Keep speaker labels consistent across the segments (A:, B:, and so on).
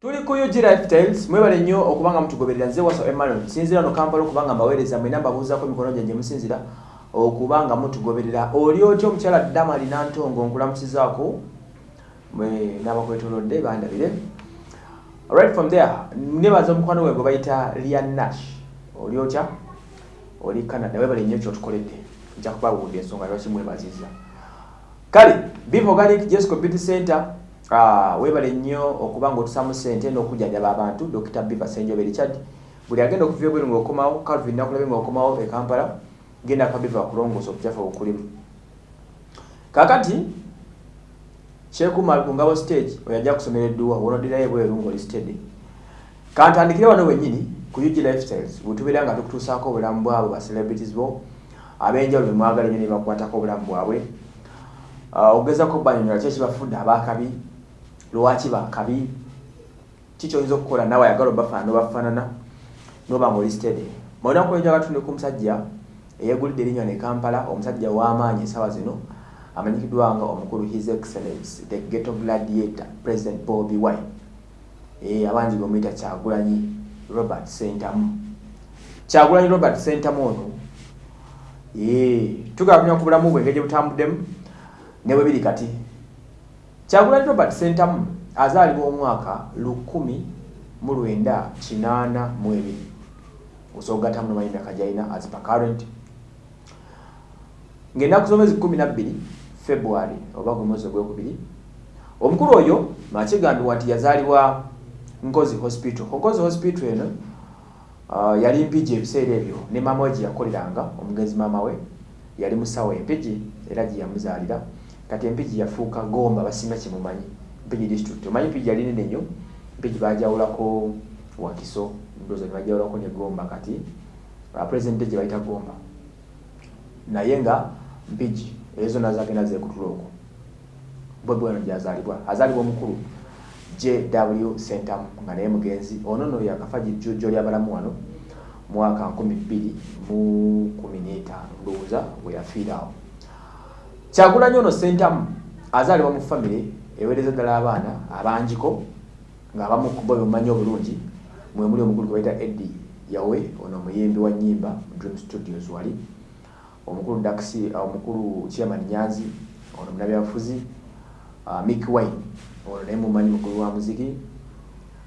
A: tuli ku UG Lifestyles mwebale nnyo okuba nga mutugoberera nze waso Emmanuel nsinzira no Kampala okuba nga mbaweereza mwena mbabuuzaako emikono gyange musinzira okuba nga mutugoberera. Oli otya omukyala Dama alina ntongo nkulamusizaako? Mwe n'abakwetolodde bandabire. Right from there nebaza omukwano gwe gwe bayita Lian Nash. Oli otya? Oli Canada webale nnyo kyotukoledde nja kubawulira ensonga lwaki mwebaziza kale Vivo Organic Jess Community Center Ah, webale nnyo okuba ng'otusaamu ssente n'okujjanjaba abantu Dr. Biva Senjobe Richard buli agenda okuva ebweru ng'okomawo Calvin nakulabe ng'okomawo e Kampala genda akabiva kulongoosa obucyafu obukulimu kakati kyekuma ku ngabo stage oyo ajja kusomera edduwa wonodirayo ebweru ng'oli steady kantandikire wano wennyini ku UG Lifestyles bwetubeera nga tukutuusaako obulamu bwabwe ba celebrities bo ab'enjawulo bemwagala ennyo ne bakwatako obulamu bwabwe Uh, ogezako banyonyola ki ekibafudde abakabi lwaki bakabi kikyoyinza okukola? Nawe ayagala obafaana obafaanana noba nga oli steady mu lunaku lwenjaga tunde ku musajja eyegulidde erinnya ne kampala omusajja w'amaanyi esawa zino amanyikiddwa nga omukulu his excellence the ghetto gladiator president bobi wine. Abangi bemuyita kyagulanyi robert sentamu. Kyagulanyi robert sentamu ono tugala kunya ku bulamu bwe engeri gye butambuddemu ne bwe biri kati kyagulanyi robert sentamu azaalibwa omwaka lukumi mu lwenda kinaana mu ebiri. Osogattamu nomanyi myaka gyalina as per current. Ng'ennaku z'omwezi kumi nabbiri february oba gwe mwezi ogwekubiri omukulu oyo makigambibwa nti yazaalibwa nkozi hospital. Nkozi hospital eno uh, yali mpigi ebiseera ebyo ne maama we gye yakoleranga omugenzi maama we yali musawo empigi era gye yamuzaalira kati empigi yafuuka gomba basinga kyemumanyi mpigi district omanyi mpigi yali nene nnyo? Mpigi bajawulako wakiso ndoza nebajawulako ne gomba kati president gye bayita gomba. Naye nga mpigi ezo zonna zagenda zekutula okwo bwebweno gyazaalibwa azaalibwa omukulu jw centam nga naye mugenzi. Ono no yakafa jjo lyabalamu wano mwaka nkumi bbiri mu kumi n'etaano. Ndowooza bwe yafiirawo kyagulanyi ono sentamu azaalibwa mu famire eweereza ddala abaana abanjiko ngaabamu kubo bemumanyi obulungi. Mwemuli omukulu gwe bayita edi yawe ono omuyimbi wa nyimba dream studios wali. Omukulu daxi omukulu chairman nyanzi ono munabyabufuzi uh, mick wine ono naye mumanyi mukulu wa muziki.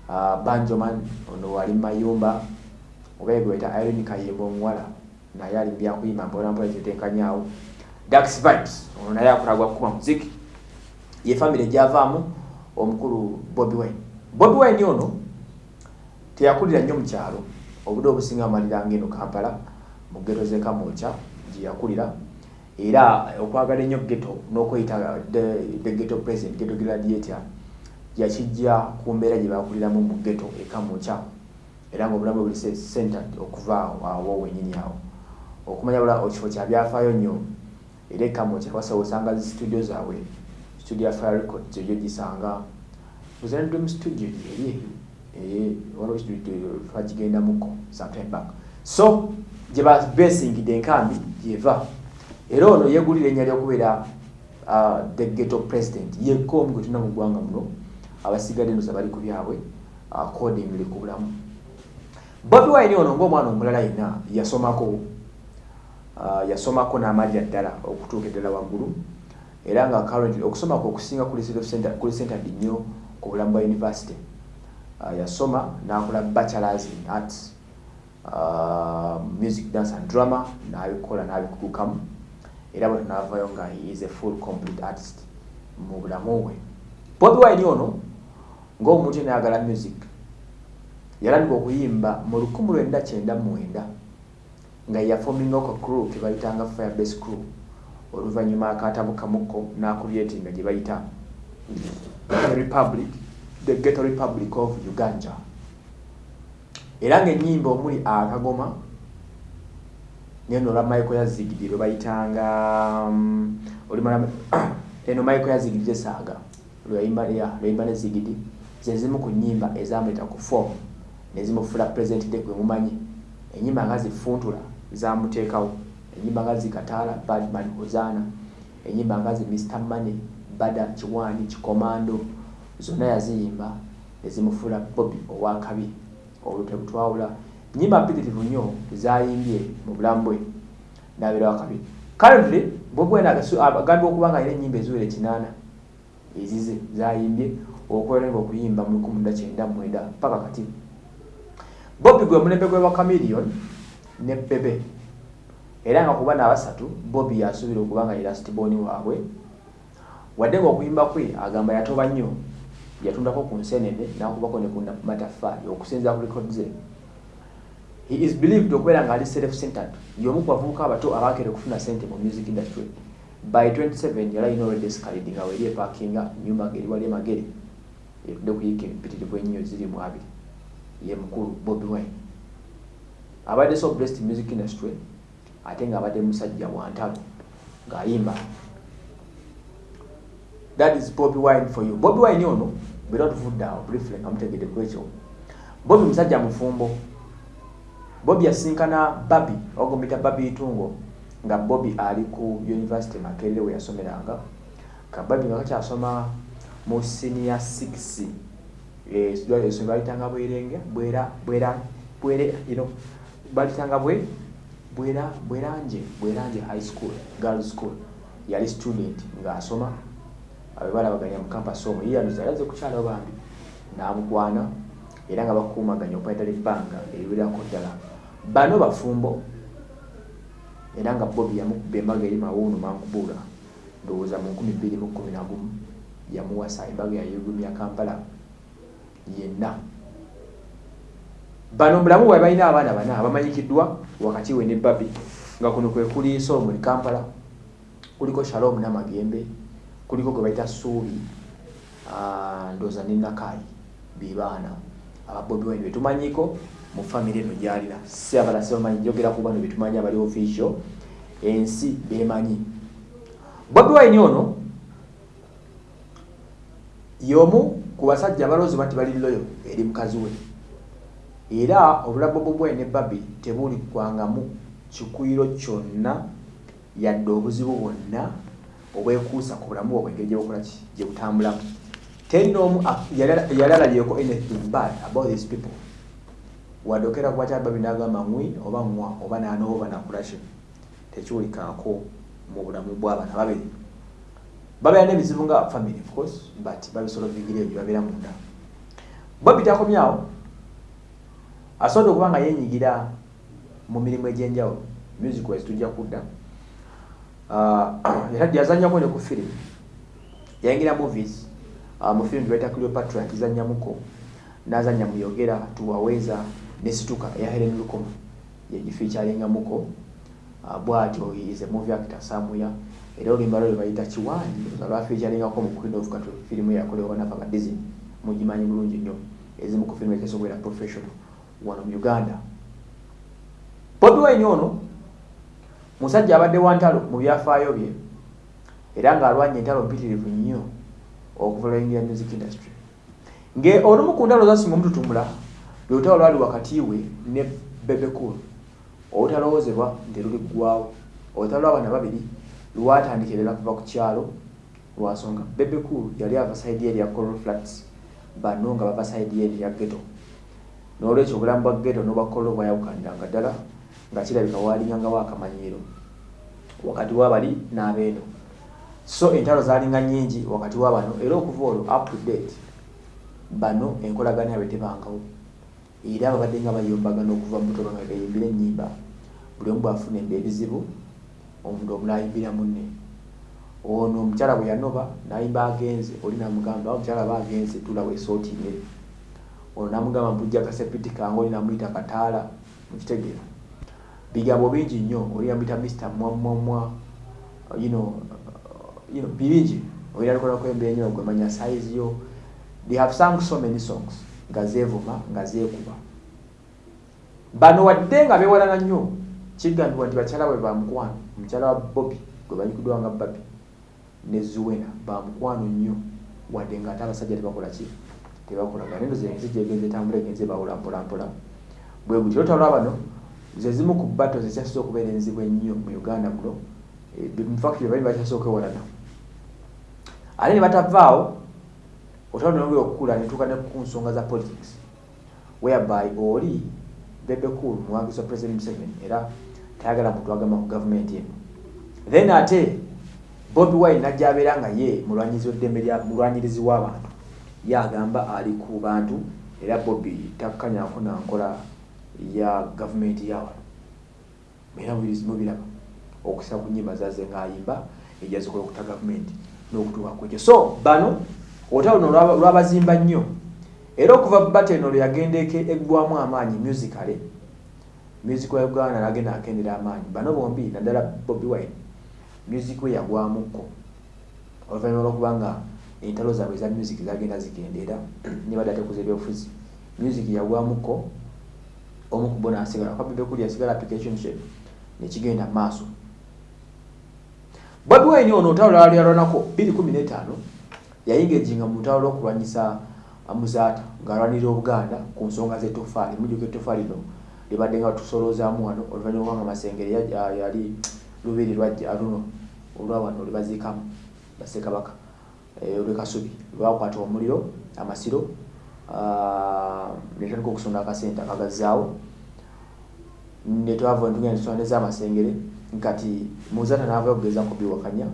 A: Uh, banjoman ono wali mumayumba oba gwe bayita irene kayemba omuwala naye ali byakuyimba mpolampola kyetenkanyaawo dax vibes ono naye akulagwa kukuba muziki. Ye famire gyavaamu omukulu bobi wine. Bobi wine ono teyakulira nnyo mukyalo obudde obusinga amaliranga eno kampala mu geto zekamolca gye yakulira. Era okwagala ennyo geto n'okweyita the geto president geto gladiator yakijja ku mbeera gye bakuliramu mu geto ekamolca era ngaobulamu buli centered okuva awo wenyini awo. Okumanya bula ekifo kyabyafaayo nnyo era ekamo kyewasa osanga zi studio zaabwe. Studio ya fire record zeyo gisanga uzanidwe mu studio eri twagigendamuko sometime back. So gye babesingidde enkambi gyeva. Era ono yegulira ennya lyokubeera the ghetto president. Yekka omu gwe tulina mu ggwanga muno abasigadde noza bali ku byabwe accordingly ku bulamu. Bobi wine ono ngaomwana omulala yenna yasomako yasomako n'amajja ddala okutuuka eddala waggulu. Era nga currently okusoma kwe okusinga kuli centered nnyo ku bulamu bwa university uh, yasoma n'akola bachelors in arts uh, music dance and drama n'abikola n'abikugukamu. Era bwe n'avayo nga is a full complete artist mu bulamu bwe. Bobi wine ono ng'omuntu enayagala music yalandika okuyimba mu lukumi lwenda kyenda mwenda nga yafominga ko crew kebayitanga firebase crew oluvannyuma akatabukamuko n'akulietinga gye bayita republic the ghetto republic of uganda. Era ng'ennyimba omuli akagoma neno olwa michael yazigidi lwe bayitanga um, olimala eno michael yazigidi esaaga lweyimba ne zigidi zezimu ku nnyimba ezamuleta ku form nezimufula president de gwe mumanyi. Enyimba nga zifuntula zamuteekawo. Enyimba nga zikataala badman hozana enyimba nga zi mr money bada kiwani kikomando. Zonna yaziyimba nezimufuula bobi owakabi olutebutwawula nyimba mpitirivu nnyo zayimbye mu bulamu bwe. Nabeera wakabi currently wine agambye okuba nga alina ennyimba eziwera ekinaana ezize zayimbye okwerenga okuyimba mu lukumi nda kyenda mwenda paka kati. Bobi gwe mulembe gwe wa camilion ne bebe era nga kuba nabasatu bobi yasuubira okuba nga era stiboni waabwe. Wadde nga okuyimba kwe agamba yatoba nnyo. Yatundako ku nsenene nakubako ne ku mataffaali okusinza ku record ze he is believed okubeera nga ali self centered yomu ku bavubuka abato abakere okufuna sente mu music industry. By 27 yali alina already escalade nga weri epakinga nyumba ngeri wali emagere etudde kuyiika empitirivu ennyo ziri mu abiri. Ye mukulu bobi wine abadde so blessed music industry ate nga abadde musajja wantalo ng'ayimba that is bobi wine for you bobi wine ono bera otuvudde awo briefly nga mutegedde ku ekyo bobi musajja mufumbo bobi yasinkana babi ogomita babi itungo nga bobi ali ku university makerere we yasomeranga kababi nga kakyasoma mu senior 6 esomero balitanga bwerenge bwera bwera bwere you know balitanga bwe? Bwera bweranje bweranje high school girl school. Yali student ng'asoma abe balabaganya mu campus omwo. Yeyanuza yaze kukyalawo bambi n'amukwana era nga bakuumaganya okwaitala ebbanga eriwerako ddala. Bano bafumbo era nga bobi yamukuba embaga eri mawuunu mankubuula ndowooza mu 211 yamuwasa embaga yayugumya kampala yenna bano mulamu bwe balina abaana bana abamanyikiddwa wakati we ne babi nga kuno kwe kuli solomon kampala kuliko shalom namagembe kuliko gwe bayita suubi ndooza ne nakayi bebaana ababobi wine betumanyiko mu famiry eno gyalina. Si abalasi bamanyi njogera ku bano betumanyi abali official ensi bemanyi bobi wine ono yomu ku basajja abalowoozi nti bali loyo eri mukazi we era obulamu bwobwe ne babi tebulikwangamu kikuyiro kyonna yadde obuzibu bwonna obwekuusa ku bulamu bwe obwengeri gyebukolaki gye butambulamu. Yali alabyeko anything bad about these people. Wadde okera kuba kya babi n'agamba ngwi oba ngwa oba naanooba oba nakulaki tekiwulikaako mu bulamu bw'abaana babiri. Babeera n'ebizibu nga family of course but babisolovingira ebyo babeera munda. Bobi takomyawo asobodde okuba nga yenyigira mu mirimu egyenjawulo music wise tujja kudda. Yazanyako ne ku firimu yayingira movies. Uh, mu firimu gyebaita cleopatra akizanyamuko nazanya muyogera tuwaweza nesituka eya helen lukoma yegifeaturingamuko uh, bwatyo is a movie actor samuya era oluyimba lwe bayita kiwanji lwafeaturingako mu queen of katwe firimu yakolewa nafa nga disney mugimanyi bulungi nnyo ezimu ku firimu ekesobwera professional wano mu uganda. Bobi wine ono musajja abadde wa ntalo mu byafaayo bye era ng'alwanya entalo mpitirivu nnyo okuvulayingira music industry. Nge olumu ku ntalo zasinga omututumula lwolutalo lwali wakati we ne bebekul olutalowoozebwa nti luliggwawo olutalo lw'abaana babiri lwatandikirira kuva ku kyalo lwasonga bebekul yali ava saidi eri ya coral flats bano nga bava saidi eri ya geto n'olwekyo obulamu bwa geto n'obwa coral bwayawukaniranga ddala nga kirabika waalingangawo akamanyiiro wakati wabali n'abeeno. So entalo zalinga nyingi wakati wabano era okuva olwo up to date bano enkolagana yabwe tebangawo. Era babadde nga bayombagana okuva mutoba nga gayimbira ennyimba buli omu bwafuna emba ebizibu omuntu omula ayimbira munne. Ono omukyala bwe yanoba nayimba agenze oli namugamba omukyala ba agenze tula weesootiire ono namugamba mpujja kasepiti kange oli namuyita kataala mukitegeera. Bigambo bingi nnyo oli yamuyita mr mwamwamwa you know, you know, birungi oyina lukolako embeera nyo gwemanya size yo. They have sung so many songs nga zeevuma nga zeekuba bano wadde nga beewalana nnyo kigambibwa nti bakyala bwe bamukwano omukyala wa bobi gwe banyikiddwa nga babi ne zuwena bamukwano nnyo wadde nga ate abasajja tebakola ki tebakolagana endo zensi gyegenze etambula egenze bawula mpolampola bwe buti olutalo bano ze zimu ku bato zekyasoza okubeera enzibu ennyo mu uganda muno mufactory bali bakyasooka ewalana. Ate ne batavaawo otalo nongera okukula netuuka ne ku nsonga za politics whereby oli bebe cool muwagizi wa president museveni era tayagala muntu agamba ku gavumenti eno. Then ate bobi wine najja abeera nga ye mulwanyizi weddembe lya mulwanyirizi w'abantu ye agamba ali ku bantu era bobi takkanyako nankola ya gavumenti yawano era mubiraba okusa ku nyimba zaze ngaayimba ejazikola okuta gavumenti n'okutuuka kwekyo so bano olutalo luno lwabazimba nnyo era okuva bateno lwe yagendeke eggwamu amaanyi musicale music wa uganda nagenda akendera amaanyi. Bano bombi naddala bobi wine music we yagwamukko oluvannyuma lwokubanga entalo zaabwe eza music zagenda zikendeera nibadde atekuza ebyobufuzi. Music yagwamukko omu kubo nasigala kwabebekuli yasigala application shape nekigenda maaso. Bobi wine ono olutalo lwala lyalwanako 215 yayinga ejinga mu lutalo lwokulwanyisa muzaata ngaalwanirira obuganda ku nsonga zetofaali mujuka etofaali no libadde nga tusolozaamu wano oluvannyuma kubanga masengere yali lubiri lwajja luno olwawano lwebaziikamu basekabaka eh, olwekasubi lwakwata omuliro amasiro netandika okusonda akasente akagazaawo netwava netugenda netwaneza amasengere nkati muzata navayo okugeza kubiwakanya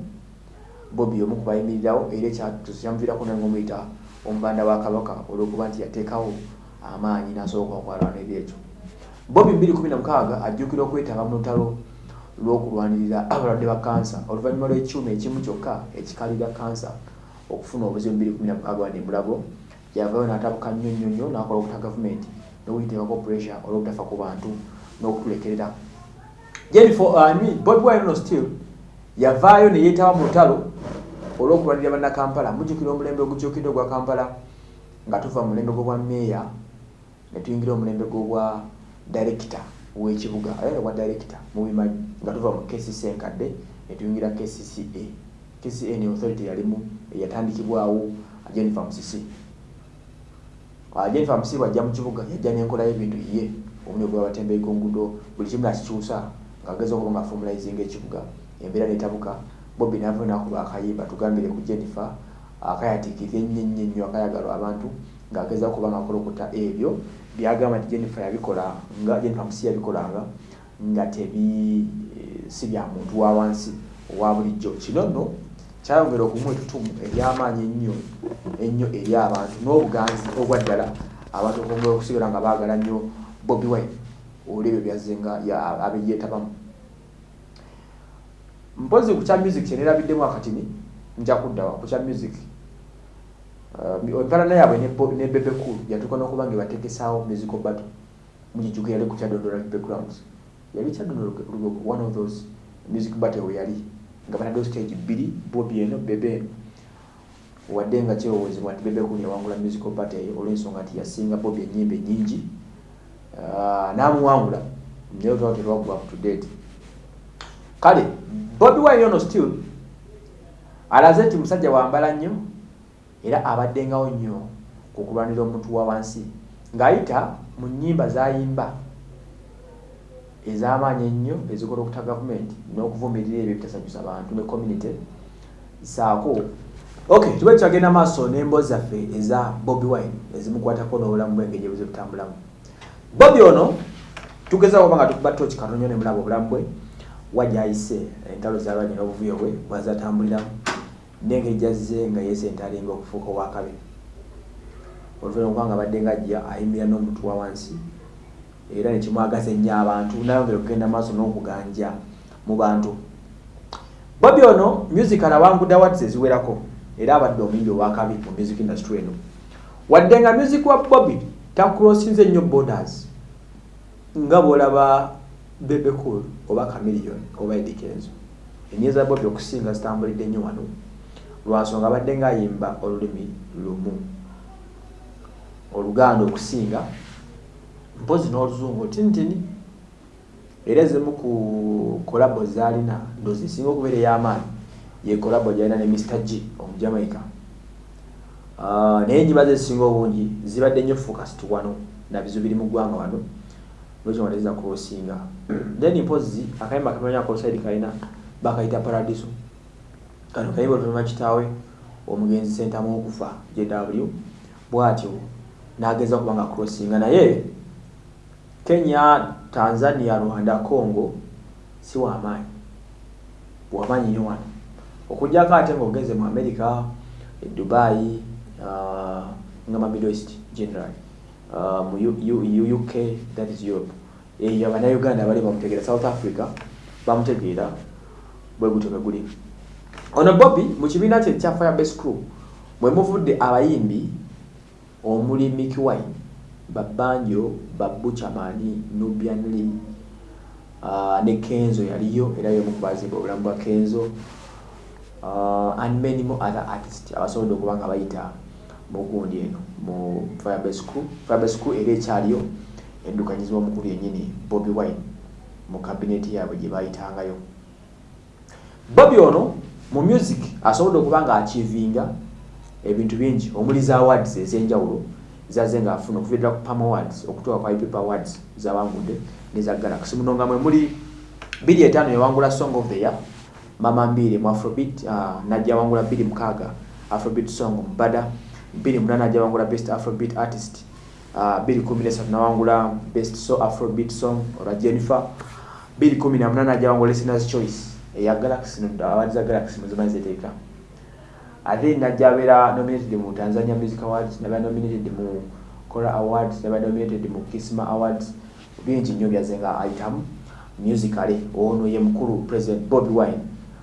A: bobi omu kubayimirirawo era ekyamuviirako nange omuyita omubanda wa kabaka olwokuba nti yateekawo amaanyi nasobola okwalwana ebyekyo bobi 216 ajjukira okwetaba mu lutalo lw'okulwanirira abalwadde ba kansa oluvannyuma lw'ekyuma ekimu kyokka ekikalira kansa okufuna obuzibu 216 wani mulago yavayo n'atabuka nnyo nnyo nnyo n'akola okuta gavumenti n'okuyiteekako pressure olw'obutafa ku bantu n'okutulekerera. Bobi wine no still yavaayo ne yeetaba mu lutalo olw'okulwanirira bannakampala. Mujjukira omulembe ogukyukidde ogwa kampala nga tuva mu mulembe gw'obwa meeya ne tuyingira omulembe gw'obwa director w'ekibuga era obwa director mubimanyi nga tuva mu kcc enkadde netuyingira kcca kcca ne authority yalimu eyatandikibwawo jennifer musisi jennifer musisi bwajja mu kibuga yajja n'enkola y'ebintu ye omuli ogwabatembeyi kungudo buli kimu nakikyusa ngaageza okuba nga formalizinga ekibuga. Embeera netabuka bobi nava nakuba akayimba tugambire ku jennifer akayatiikirira ennyo ennyo ennyo akayagalwa abantu ngaageza okuba nga akolokuta ebyo. Byagamba nti jennifer yabikola nga jennifer musi yabikolanga nga tebi si bya muntu wa wansi owa bulijjo. Kino nno kyayongera okumuwa etutumu eryamaanyi ennyo ennyo eri abantu n'obuganzi obwa ddala abantu okwongera okusigala nga baagala nnyo bobi wine olwebyo byazzenga abeyeetabamu mpozi ku kya music kyenerabiddemu akatini nja kuddawa ku kya music. Empalana yaabwe ne bebe cool yatuuka n'okuba nga ebatekesaawo musical battle mukijuka yali ku kyadondola backgrounds. Yali kyadondola one of those music battle we yali nga banaddewo stage bbiri bobi eno bebe eno wadde nga kyewoozebwa nti bebe cool yawangula musical battle eyo olw'ensonga nti yasinga bobi enyimba enyingi n'amuwangula naye otwala terwakuba to date. Kale bobi wine ono still alaze nti musajja wambala nnyo era abaddengawo nnyo ku kulwanira omuntu wa wansi ng'ayita mu nnyimba zayimba ez'amaanyi ennyo ezikola okuta gavumenti n'okuvumirira ebyo bitasanyusa bantu ne community saako okay tube kyagenda maaso n'emboozi zaffe eza bobi wine ezimukwatako n'obulamu bwe engeri ebuze butambulamu bobi ono tugezaako oba nga tukuba toki katonyo ne mulaba obulamu bwe wajayise entalo zalwanye n'obuvuyo bwe bwazatambuliramu nengeri jazze nga yesentalinga okufuuka owakabe oluvannyuma kubanga abadde nga ajja ayimirira n'omuntu wa wansi era nekimwagaza ennyo abantu nayongera okugenda maaso n'okuganja mu bantu. Bobi ono musical awangudde awards eziwerako era abadde omuyimbi owakabi mu music industry eno. Wadde nga music wa bobi takulosinze nnyo borders nga bwolaba bebe cool oba camillion oba edikenzo enye za bobi okusinga zitambulidde nnyo wano lwansonga abadde ngaayimba olulimi lumu. Oluganda okusinga mpozi n'oluzungu tinitini era ezimu ku kolabo zaalina ndozi esinga okubeera ey'amaanyi ye kolabo gyalina ne mr g omujamaica naye enyiba ze ezisinga obungi zibadde nnyo focused wano nabizo biri mu ggwanga wano lwekiwandeza kulosinga? Then mpozi akayimba kamanya kosaidi kalina bakayita paradiso. Kano kayimba oluvanyuma kitaawe omugenzi sentamu okufa jw bwatyo nageza okuba nga crossinga naye kenya tanzania rwanda congo si wamaanyi bwamaanyi nyo wano okujjako ate ngaogeze mu america e dubai uh, nga ma middle east general uh, mu uk that is europe. Eyo abanauganda bali bamutegeera. South africa bamutegeera bwe gutyo bwe guli. Ono bobby mu kibiina kye kya firebase crew bwe muvudde abayimbi omuli miki wine babanjo babuchamani nubianli uh, ne kenzo yaliyo era yomukubazimba obulamu bwa kenzo. Uh, and many more other artists abasobodde okuba nga bayita mugundi eno mu firebase crew. Firebase crew era ekyaliyo eddukanyizibwa omukulu yennyini bobi wine mu kabineti yaabwe gye bayitangayo. Bobi ono mu music asobodde okuba nga achievinga ebintu bingi omuli za awards ez'enjawulo zaze nga afuna okuviirira ku pam awards okutuuka kwa ipip awards zawangudde neza galaxy muno nga mwe muli biri etaano yawangula song of the year mama mbiri mu afrobit uh, najja wangula biri mukaaga afrobit song mbada biri munana najja wangula best afrobit artist uh, biri kumi nesatu nawangula best so afrobit song olwa jennifer biri kumi na munana najja wangula listeners choice eya galaxy awards za galaxy muzimanyi ziteeka ate najja abeera nominated mu tanzania music awards nabeera nominated mu cora awards nabeera nominated mu kisma awards. Bingi nnyo byaze nga ayitamu musically ono ye mukulu president bobi wine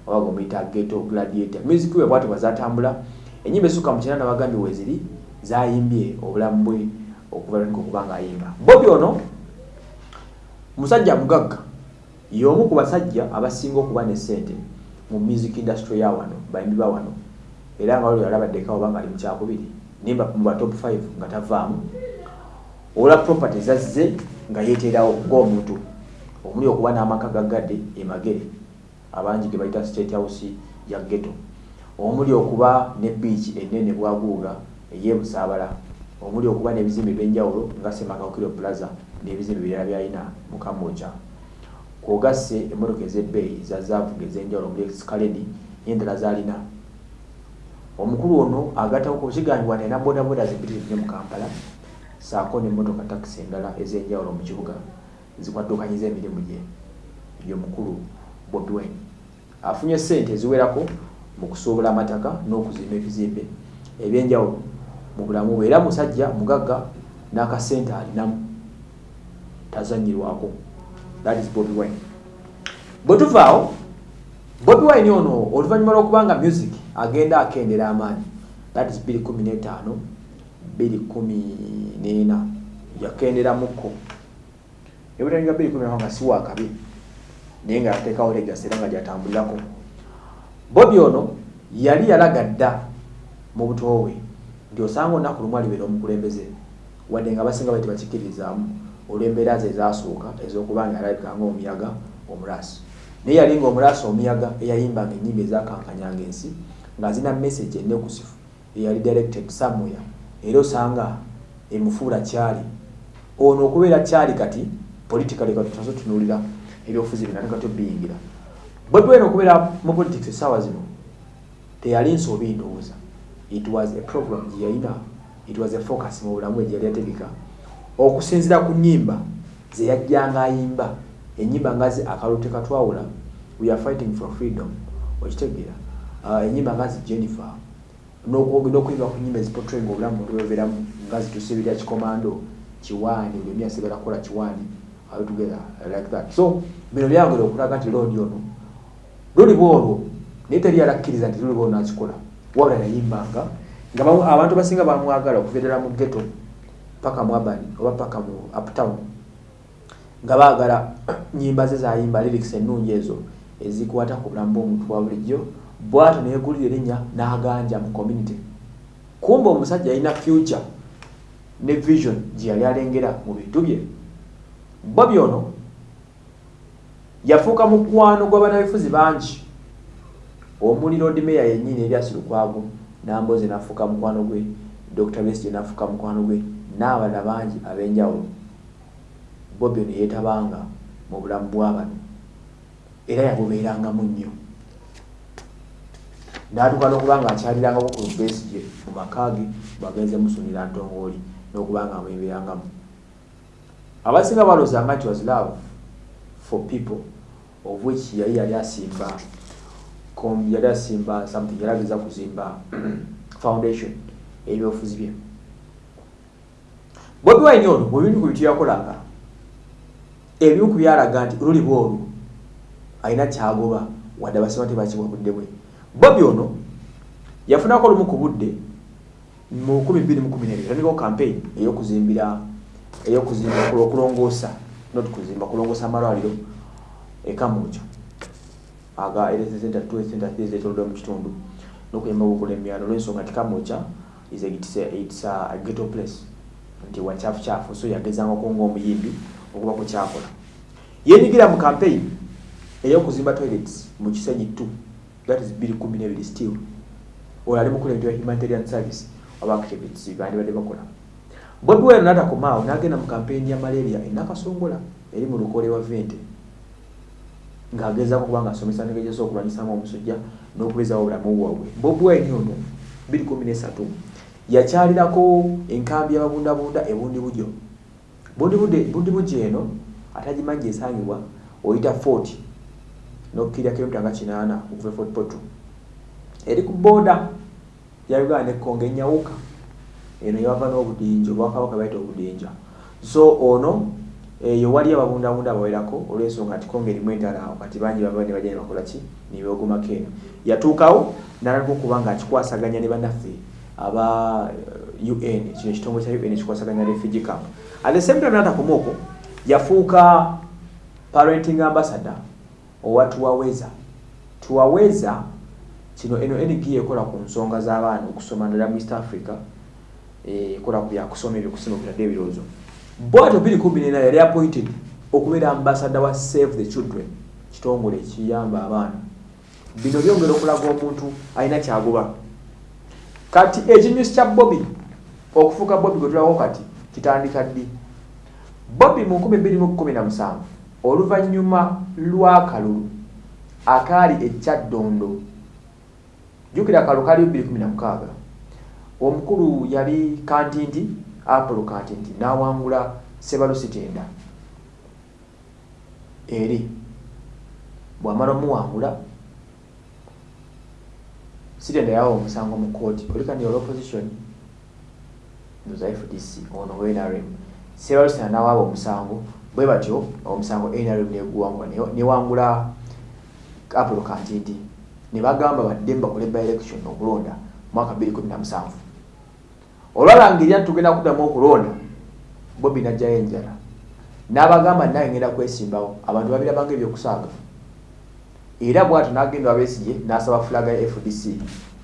A: obaga omuyita geto gladiator. Music we bwati bwazatambula enyimba esukka mu kinana bagambye weziri zayimbye obulamu bwe okuva lwanika okuba nga ayimba bobi ono musajja mugagga y'omu ku basajja abasinga okuba ne sente mu music industry ya wano bayimbi ba wano era nga waliwo yalabaddeko oba nga ali mukyakubiri nimba mu ba top 5 nga tavaamu olwa property zazze nga yeeterawo ng'omuntu omuli okuba n'amaka gagadde emagere abangi ge bayita state house ya ghetto omuli okuba ne beach enene bwaguuga eyebusaabala omuli okuba n'ebizimbe ebyenjawulo nga semakakiro plaza n'ebizimbe birala byalina mu kamoja kwogasse emmotoka ez'ebbeeyi zazaavuga ez'enjawulo omuli eskaledi n'endala zalina omukulu ono agattako kukigambibwa nena bodaboda zimpitirivu mu kampala saako nemmotoka takisi endala ez'enjawulo mu kibuga zikwaddukanyiza emirimu gye. Yomukulu bobi wine afunye sente eziwerako mu kusuubula amataka n'okuzimba ebizimbe ebyenjawulo mu bulamu bwe. Era musajja mugagga n'akasente alinamu. Tazanyirwako that is bobi wine. Bwe tuvaawo bobi wine ono oluvannyuma lw'okubanga music agenda akendera amaanyi. That is 215 214 yakenderamuko ebutanyuga 2 nga si wakabi naye nga yateekawo legasi era nga gyatambulirako. Bobi ono yali yalaga dda mu buto bwe nti osanga olunaku lumu alibeera omukulembeze. Wadde nga basinga bali tebakikkirizaamu olw'embeera ze ezasooka ez'okuba nga yalabika ngaomuyaga omulaasi. Naye yali nga omulaasi omuyaga eyayimbanga ennyimba ezakankanyanga ensi nga zina message enekusifu eyali directed somewhere. Era osanga emufuula kyali ono okubeera kyali kati politically kati tunazo tunulira ebyobufuzi bina nekati obiyingira bobi wine okubeera mu politics essaawa zino teyali nsobi ndowooza. It was a program gye yalina it was a focus mu bulamu gye yali yategeka okusinzira ku nnyimba ze yajjanga ayimba ennyimba ngazi akalulu tekatwawula we are fighting for freedom okitegeera uh, enyimba ngazi jennifer. N'okuyimba ku nyimba ezipotrayinga obulamu muntu bweberamu nga zitusibirya kikomando kiwaani buli omu yasigala kukola kiwaani all together like that. So bino byangere okulaga nti londi ono. Luliba olwo naye teri yalakkiriza nti luliba ono akikola wabula yayimbanga nga abantu basinga bamwagala okuva ddala mu ghetto paka mu abani oba paka mu uptown nga baagala nyimba ze zayimba lyrics ennungi ezo ezikwata ku bulamu bw'omuntu bwa bulijjo bwato neyegulira erinnya n'aganja mu community. Kumba omusajja yalina future ne vision gye yali alengera mu bintu bye. Bobi ono yafuuka mukwano gw'abanabifuzi bangi. Omuli lodmeya yennyini eryasi lukwago nambozi nafuuka mukwano gwe dr besige nafuuka mukwano gwe n'abalala bangi ab'enjawulo. Bobi ono yeetabanga mu bulamu bw'abano era yabubeerangamu nnyo n'atuuka n'okuba nga akyalirangako ku besige mu makaage bagenze musunira ntongooli n'okuba nga amweberangamu abasinga balozanga nti was love for people of which yali yali asimba yali asimba something yali ageza kuzimba foundation ebyobufuzi bye. Bobi wine ono mubintu ku bitu yakolanga ebimu ku byalaga nti oluliba olwo alina kyagoba wadde abasima tebakibwa budde bwe bobi ono yafunako olumu ku budde mu 2012 yatandikao campaign eyokuzimbira eyokuzimba okulongoosa not kuzimba kulongoosa amalwaliro ekamujo aga ezetolodde mu kitundu nokuyamba okukola emyalo olwensonga nti kamuca is it's a, ghetto place. Nti wakyafukyafu so yagezangako ngaomuyimbi okuba ku kyakola yenyigira mu campaign eyokuzimba toilets mu kisenyi t that is 212 still. Oyo ali mukulembera humanitarian service oba activities bandibadde bakola. Bobi wine natakomaawo nagenda mu campaign ya malaria enakasongola eri mu lukole wa vente. Ng'agezaako kuba nga asomesa negejesa okulwanyisamu omusujja n'okubezawo obulamu bwabwe bobi wine ono 213 yakyalirako enkambi y'ababundabunda ebundi bujo bundi bujo eno atagimanyi esangibwa oyita fort nokkirya kilomita nga kinaana okuva e fort poto eri ku booda ya uganda nekonga enyawuka eno yava n'obudinja obwakabaka baita obudinja. So ono eyo wali ababundabunda abawerako olwensonga nti konga erimu entalawo kati bangi baba ne bajja ne bakola ki? Nebegomako eno. Yatuukawo nalaka okuba nga akikwasaganya ne bannaffe aba uh, un kino ekitongole kya un kikwasaganya refugee camp. At the same time natakoma okwo yafuuka parenting ambassador owa tuwaweza. Tuwaweza kino eno ng ekola ku nsonga z'abaana okusoma ndala mu east africa ekola ku byakusoma ebyokusoma okutadde ebirowoozo. Kumi nena yali appointed okubeera ambassador wa save the children kitongole ekiyamba abaana. Bino byongera okulaga omuntu alina kyagoba. Kati ekinyusi kya bobi okufuuka bobi gwetulako kati kitandika ddi? Bobi mu 217 oluvannyuma lw'akalulu akaali ekyaddondo jjukira akalulu kaliyo 216 omukulu yali kantinti apolo kantinti n'awangula sebalo sitenda eri bw'amala omuwangula sitenda yawa omusango mu kooti olikani ol opposition ndoza fdc ono nrm sebalo sitenda n'awaaba omusango bwe batyo omusango nrm neguwangula newangula apolo kantinti. Ne bagamba badde mbakole by election okulonda mwaka 217 olwalangirira nti tugenda kuddamu okulonda bobi najjayo enjala. N'abagamba naye ngenda kwesimbawo abantu babirabanga ebyokusaaga era bwatyo nagenda wabesije n'asaba fulaga ya fdc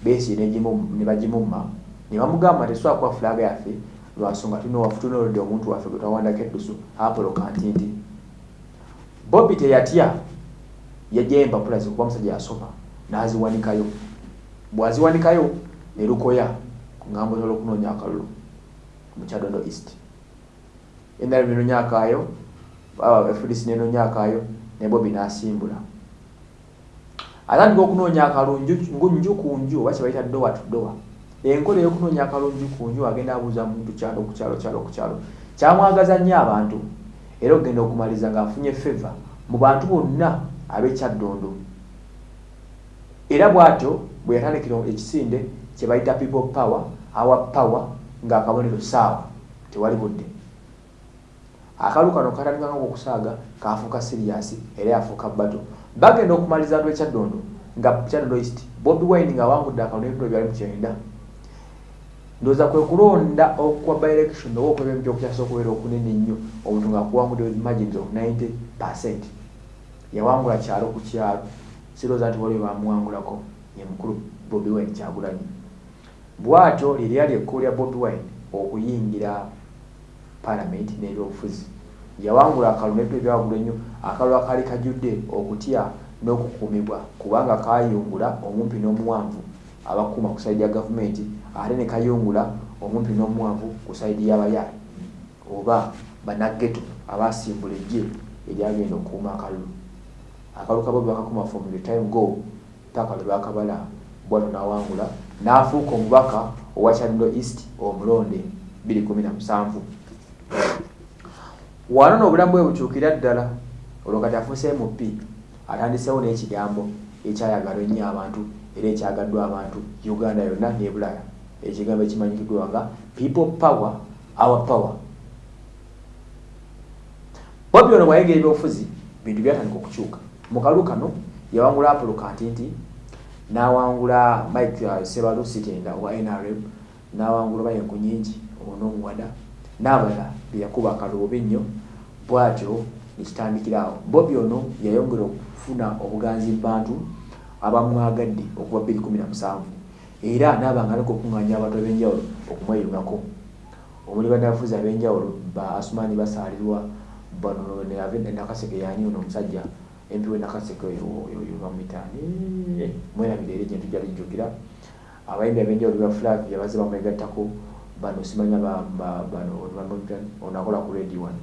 A: besije ne bagimumma ne bamugamba tesobola kuba fulaga yaffe lwansonga tunoolodde omuntu waffe gwe twawandako eddusu apolo kantinti bobi teyatya yajjayo empapula ze kuba musajja yasoma n'aziwanikayo. Bwaziwanikayo ne lukoya ngambo zolwokunoonya akalulu mu kyadondo east. Endala nenonya akaayo fdc nenonya akaayo ne bobi n'asimbula. Atandika okunoonya akalunju nju ku nju oba kyebayita dowa to dowa enkola ey'okunoonya akalunju ku nju agenda abuuza muntu kyalo ku kyalo kyalo ku kyalo. Kyamwagaza nnyo abantu. Era okugenda okumaliza ng'afunye feva mu bantu bonna ab'ekyaddondo era bw'atyo bwe yatandikira ekisinde kyebayita people power awa power ng'akabonero saawa tewali budde. Akalu kano katandikanga okusaaga kafuuka siriyasi era yafuuka bato bagenda okumaliza ntu ekyaddondo nga kyaddondo east bobi wine ngaawangudde akalulu ebintu byali mukyenda ndowooza kwe kulonda okwa by election oba okweba emiti okukyasa okubeera okunene ennyo. Omuntu ngaakuwangudde with margins of 90 percent. Yawangula kyalo ku kyalo. Sirowooza nti waliwo bamuwangulako ye mukulu bobi wine kyagulanyi. Bwatyo lyeryali ekkulu lya bobi wine okuyingira palamenti n'ebyobufuzi. Yawangula akalulu nebintu ebyawagula ennyo akalulu akaali kajjudde okutya n'okukuumibwa kubanga kayungula omumpi n'omuwanvu abakuuma ku saidi ya gavumenti ate ne kayungula omumpi n'omuwanvu ku saidi y'abayala oba banageto abasimbula ejje eryagenda okukuuma akalulu. Akalulu kabobi bakakuuma from the time go paka lwe bakabala bwatyo nawangula nafuuka omubaka owa kyalindo east omulonde 217 wano n'obulamu bwe bukyukira ddala olwo kati afuuse mp atandisewo n'ekigambo ekyayagalwa ennyo abantu era ekyagaddwa abantu uganda yonna nebulaya ekigambo ekimanyikiddwa nga people power our power. Bobi ono bwayegera ebyobufuzi bintu byatandika okukyuka. Mu kalu kano yawangula apolo kantinti nawangula mike uh, sebalusi tenda owa nrm nawangula bayenku nyingi onoomuwada n'abalala beyakuba akaloobe nnyo bwatyo nekitandikiraawo bobi ono yayongera okufuna obuganzi mubantu abamwagadde okuva 217 era nabanga aleka okuŋŋanya abantu ab'enjawulo okumweyungako omuli banafuzi ab'enjawulo ba asumani basaalirwa bano nakaseke yani ono omusajja empi wenakaseke bamwitani mwerabire eri gyentu jalijjukira abayimbi ab'enjawulo bafulak yabaze bamwegattako bano simanya bano onakola ku radio one.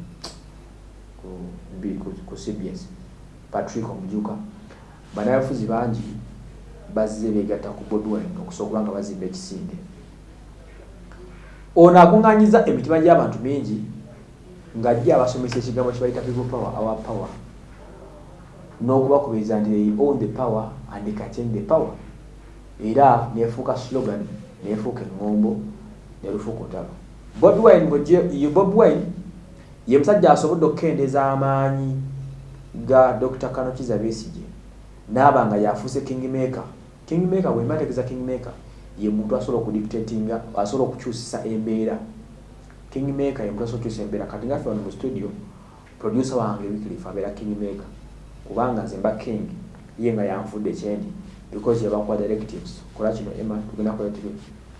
A: Ku cbs patrick omujuka. Banabafuzi bangi bazze begatta ku bodwine okusobola nga bazimba ekisinde. Ono akuŋŋanyiza emitima gy'abantu mingi ng'ajja abasomesa ekigambo kibayita people power our power. N'okubakubiriza nti they own the power and they change the power. Era nefuuka slogan nefuuka eŋŋombo nelufuuka otalo bodwine bodwine ye musajja asobodde okukendeeza amaanyi ga dr kanokiza besige naaba nga yafuuse kingmaker kingmaker bwemba tegeza kingmaker ye muntu asobola okudictatinga asobola okukyusisa embeera. Kingmaker ye muntu asobola okukyusa embeera. Kati ngaffe wano mu studio producer wange wikilifu abeera kingmaker kubanga nze mba king ye nga yanfudde kyendi because yabakuwa directives. Kola kino ema tugenda kola tv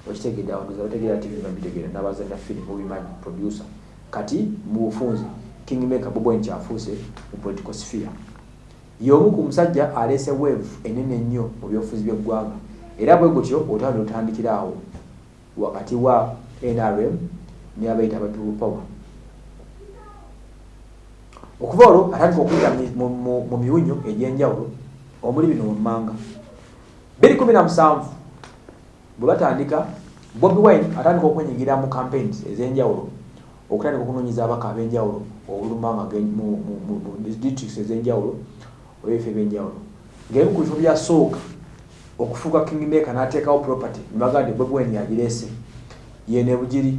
A: okitegedde awanduza bategeera tv babitegeera nabazanya filimu mubimanyi producer. Kati mu bufunzi kingmaker bobo nkyafuuse mu political sphere y'omu ku musajja aleese wave enene ennyo mu byobufuzi by'eggwanga. Era bwe gutyo otanda otandikira awo wakati wa nrm ne abayita abapibu power. Okuva olwo atandika okuyita mu miwunyo egy'enjawulo omuli bino mummanga 217 bwe batandika bobi wine atandika okwenyigira mu campaigns ez'enjawulo okutandika okunoonyiza abaka ab'enjawulo obulumanga mu districts ez'enjawulo olwebifa ebyenjawulo ngaebimu ku bifo byasooka okufuuka kingmaker n'ateekawo property nibagaa nti bobi wine yagireese yene bugiri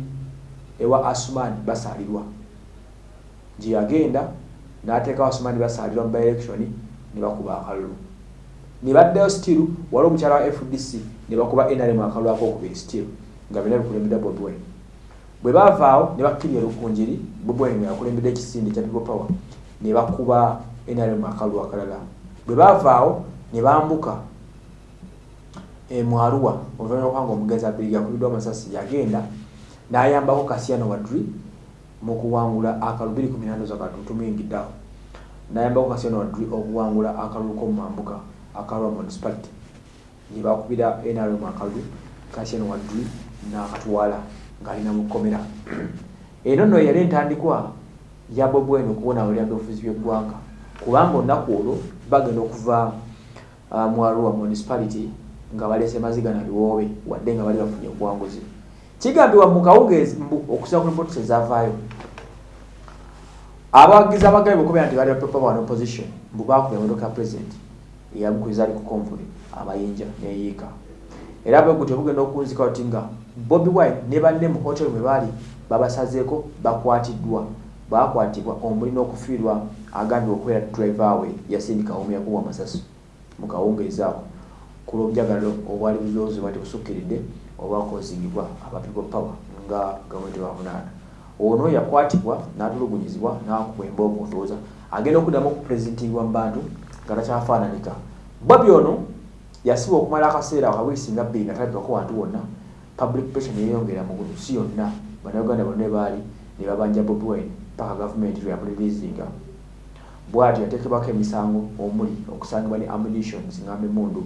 A: ewa asuman basaalirwa. Gye yagenda n'ateekawo asuman basaalirwa mu byelection ne bakuba akalulu. Ne baddayo still wali omukyala wa fdc ne bakuba nrm akalulu akokubiri still nga byonna bikulembedde wine. Bwe bavaawo ne bakkirya lukunjiri bobi wine yakulembedde ekisinde kya people power ne bakuba nrm akalulu akalala bwe bavaawo ne bambuka emwaruwa oluvanyuma kubanga omugenzi abiri yakubiddwa amasasi yagenda n'ayambako kasiano wadri mu kuwangula akalulu 218 zakatutumingiddeawo n'ayambako kasiano wadri okuwangula akalulu k'omumambuka akalwa municipality. Nebakubira nrm akalulu kasiano wadri n'akatwala ng'alina mu kkomera eno nno yali entandikwa ya bobwene okubonabulira byobufuzi by'eggwanga kubanga olunaku olwo bagenda okuva uh, mwaruwa municipality nga balese maziga na biwoobe wadde nga bali bafunye obuwanguzi. Kigambibwa mu kawungeezi okusa ku ripoti ezavaayo abawagizi abagabi bokubera nti bali bapepa wan opposition mbu bakuba emotoka ya president eyamukuriza ali ku konvuli amayinja neyiika era bwe gutyo bugenda okunzika oti nga bobi wine ne banne mu hotel mwe baali babasazeeko bakwatiddwa bakwatibwa omuli n'okufiirwa agambye okubeera driver we yasindika omu yakubwa amasasi mu kawungeezi ako ku lw'obujagalalo obwali bulowoozebwa tebusukkiridde oba kozingibwa aba people power nga gavumenti bavunaana ono yakwatibwa n'atulugunyizibwa n'akubwa emboomu olowooza agenda okuddamu okupurezentingwa mu bantu nga takyafaananika. Bobi ono yasibwa okumala akaseera kawiisi nga bbiri nga talabikako wantu wonna public pressure neyeyongera mu nsi yonna. Bannayuganda bonna baali ne babanja bobi wine paka gavumenti lweyamulirizinga bwatyo yateekebwako emisango omuli okusangibwa ne ammunitions ngamba emundu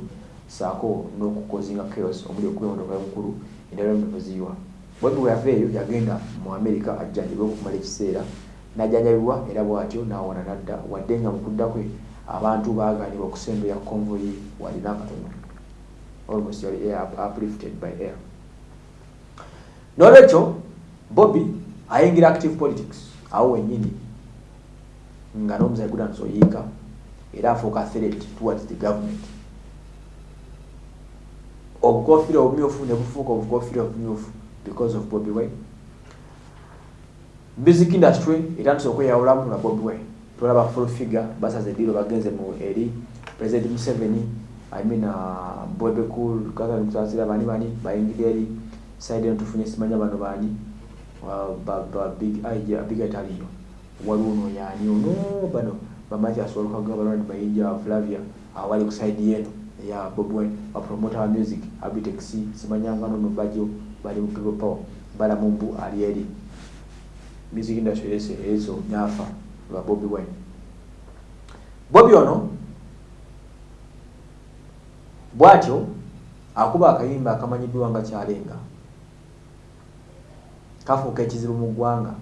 A: saako n'okukozinga chaos omuli okuba emotoka yomukulu endala omuziyiwa bobi bwe yava eyo yagenda mu america ajjanjabwe okumala ekiseera najjanjabibwa era bwatyo nawona nadda wadde nga mukudda kwe abantu baganibwa okusembeya konvoyi walina akatono almost yali uplifted by air. Nolwekyo bobby ayingira active politics awo wenyini nga nomuzayi gudanso oyiika era afuuka threat towards the government. Obukofira obumyufu ne bufuuka obukofira obumyufu because of bobby way music industry etandise okweyawulamu nga bobby way tulaba full figure basaze eddiiro bagenze eri president museveni i mean uh, bwebe cool kakamusasira bani bani bayingire eri side eno tufunye simanya bano bani bigataliyo waliwo ono yani ono bano bamatyas olukaga balwani bayinja flavia awali ku side yeno eya bobwe bapromota wa music abitex simanyanga nono bajo bali mu people power balamumbu ali eri. Music industry ese ezo nyafa lwa bobi wine. Bobi ono bwatyo akuba akayimba akamanyiddwa nga kyalenga. Kafuuka ekizibu mu ggwanga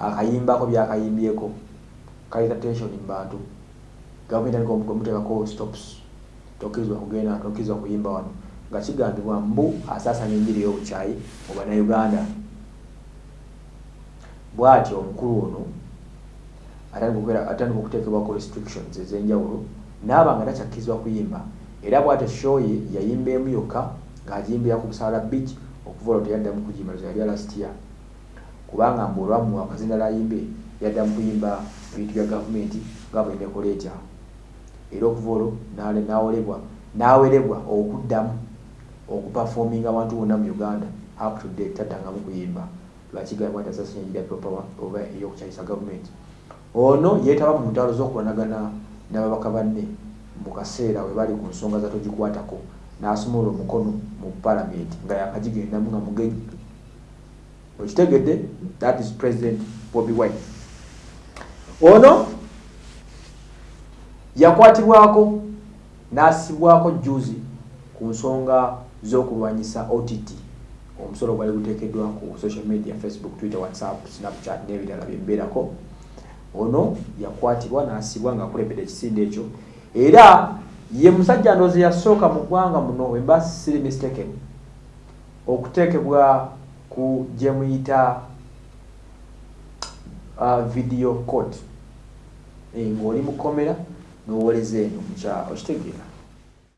A: akayimbako byakayimbyeko kaleta tension mu bantu. Gavumenti alikomuteekako stops. Tokkirizwa kugenda tokkirizwa kuyimba wano. Nga kigambibwa mbu asaasanya enjiri y'obukyayi mu bannayuganda. Bw'atyo omukulu ono atandika okuteekebwako restrictions ez'enjawulo naaba nga takyakkirizibwa kuyimba. Era bw'atyo show ye yayimba emu yokka ng'agimbira ku busaala beach okuva olwo teyaddamu kugimba yali alasitiya kubanga mbu olwamuwa akazindala ayimbe yaddamu kuyimba bintu bya gavumenti gavumenti ekola etya? Era okuva olwo nawolebwa nawerebwa okuddamu okupafominga abantu bonna mu uganda up to date taddangamu kuyimba. Lwakigambibwa nti asasinyajira propower oba eyokukyayisa gavumenti? Ono yeetaba mu ntalo z'okulanagana n'ababaka banne mu kaseera we bali ku nsonga zatogikwatako n'asumula omukono mu palamenti nga yakagigendamu nga mugenyi okitegedde that is president bobi wine. Ono yakwatibwako n'asibwako juzi ku nsonga z'okulwanyisa ott omusolo gwali guteekeddwa ku social media facebook twitter whatsapp snapchat n'ebirala byembeerako ono yakwatibwa n'asibwa ngaakulembedde ekisinde ekyo. Era ye musajja ndoozi yasooka mu ggwanga muno wemba siri mistaken okuteekebwa ku gyemuyita uh, video court ng'oli mukomera n'owoleza eno mukya okitegeera